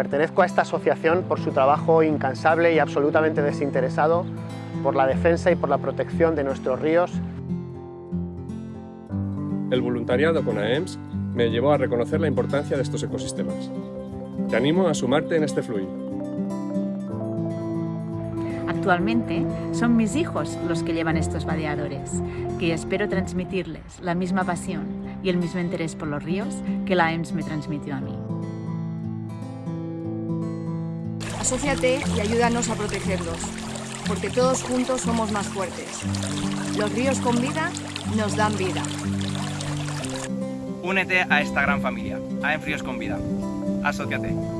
Pertenezco a esta asociación por su trabajo incansable y absolutamente desinteresado por la defensa y por la protección de nuestros ríos. El voluntariado con AEMS me llevó a reconocer la importancia de estos ecosistemas. Te animo a sumarte en este fluir. Actualmente son mis hijos los que llevan estos vadeadores, que espero transmitirles la misma pasión y el mismo interés por los ríos que la AEMS me transmitió a mí. Asociate y ayúdanos a protegerlos, porque todos juntos somos más fuertes. Los ríos con vida nos dan vida. Únete a esta gran familia, AEMS Ríos con Vida. Asociate.